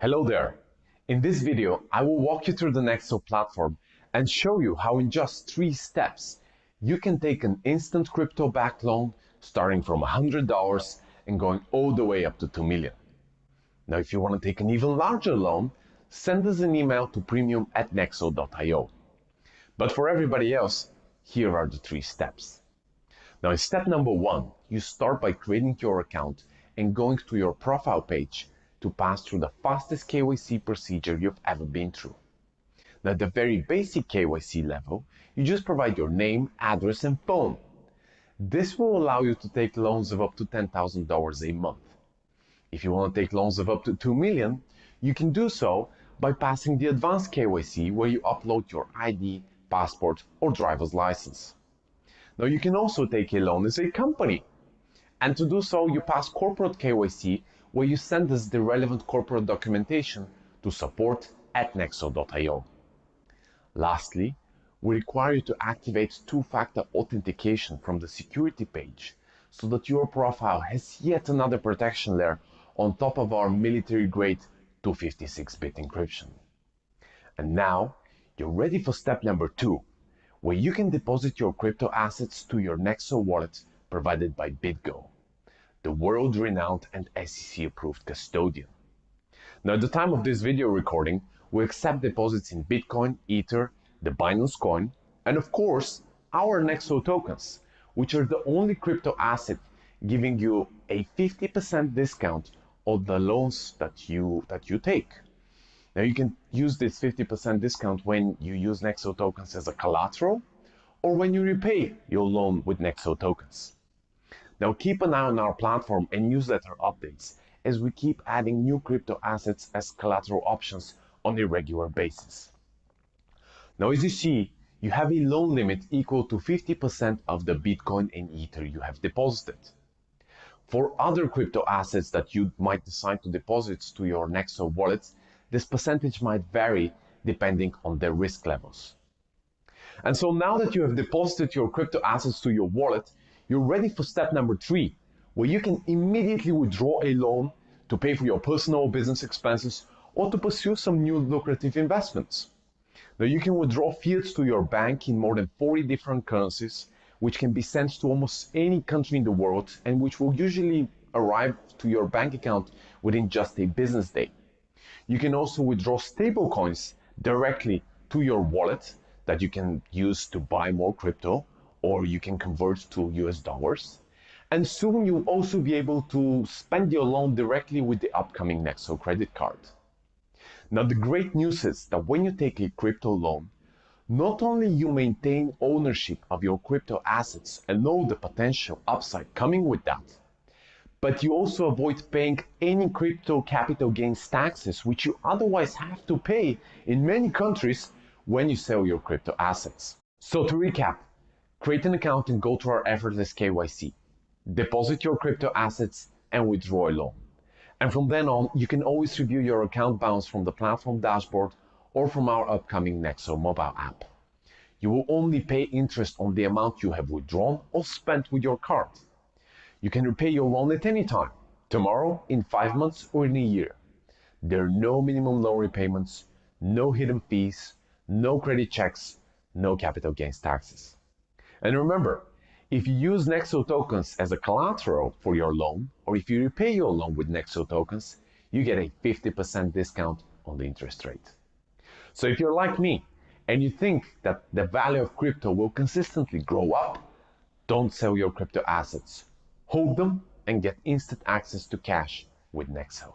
Hello there. In this video, I will walk you through the Nexo platform and show you how in just three steps, you can take an instant crypto backed loan starting from $100 and going all the way up to 2 million. Now, if you want to take an even larger loan, send us an email to premium at nexo.io. But for everybody else, here are the three steps. Now, in step number one, you start by creating your account and going to your profile page to pass through the fastest KYC procedure you've ever been through. Now, at the very basic KYC level, you just provide your name, address, and phone. This will allow you to take loans of up to $10,000 a month. If you want to take loans of up to 2 million, you can do so by passing the advanced KYC where you upload your ID, passport, or driver's license. Now you can also take a loan as a company. And to do so, you pass corporate KYC where you send us the relevant corporate documentation to support at nexo.io. Lastly, we require you to activate two-factor authentication from the security page so that your profile has yet another protection layer on top of our military-grade 256-bit encryption. And now, you're ready for step number two, where you can deposit your crypto assets to your Nexo wallet provided by BitGo the world-renowned and SEC-approved custodian. Now, at the time of this video recording, we accept deposits in Bitcoin, Ether, the Binance Coin, and of course, our Nexo tokens, which are the only crypto asset giving you a 50% discount on the loans that you that you take. Now you can use this 50% discount when you use Nexo tokens as a collateral or when you repay your loan with Nexo tokens. Now keep an eye on our platform and newsletter updates as we keep adding new crypto assets as collateral options on a regular basis. Now as you see, you have a loan limit equal to 50% of the Bitcoin and Ether you have deposited. For other crypto assets that you might decide to deposit to your Nexo wallet, this percentage might vary depending on their risk levels. And so now that you have deposited your crypto assets to your wallet, you're ready for step number three, where you can immediately withdraw a loan to pay for your personal or business expenses or to pursue some new lucrative investments. Now you can withdraw fiat to your bank in more than 40 different currencies, which can be sent to almost any country in the world and which will usually arrive to your bank account within just a business day. You can also withdraw stablecoins directly to your wallet that you can use to buy more crypto or you can convert to US dollars. And soon you'll also be able to spend your loan directly with the upcoming Nexo credit card. Now, the great news is that when you take a crypto loan, not only you maintain ownership of your crypto assets and know the potential upside coming with that, but you also avoid paying any crypto capital gains taxes, which you otherwise have to pay in many countries when you sell your crypto assets. So to recap, Create an account and go to our effortless KYC. Deposit your crypto assets and withdraw a loan. And from then on, you can always review your account balance from the platform dashboard or from our upcoming Nexo mobile app. You will only pay interest on the amount you have withdrawn or spent with your card. You can repay your loan at any time, tomorrow, in five months, or in a year. There are no minimum loan repayments, no hidden fees, no credit checks, no capital gains taxes. And remember, if you use Nexo tokens as a collateral for your loan, or if you repay your loan with Nexo tokens, you get a 50% discount on the interest rate. So if you're like me and you think that the value of crypto will consistently grow up, don't sell your crypto assets. Hold them and get instant access to cash with Nexo.